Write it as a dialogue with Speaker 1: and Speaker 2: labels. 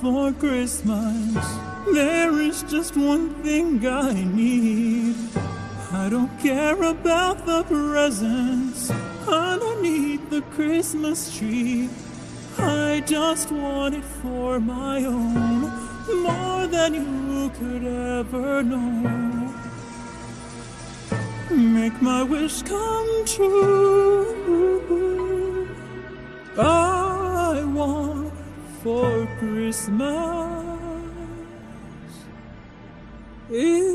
Speaker 1: for Christmas. There is just one thing I need. I don't care about the presents underneath the Christmas tree. I just want it for my own, more than you could ever know. Make my wish come true. For Christmas. is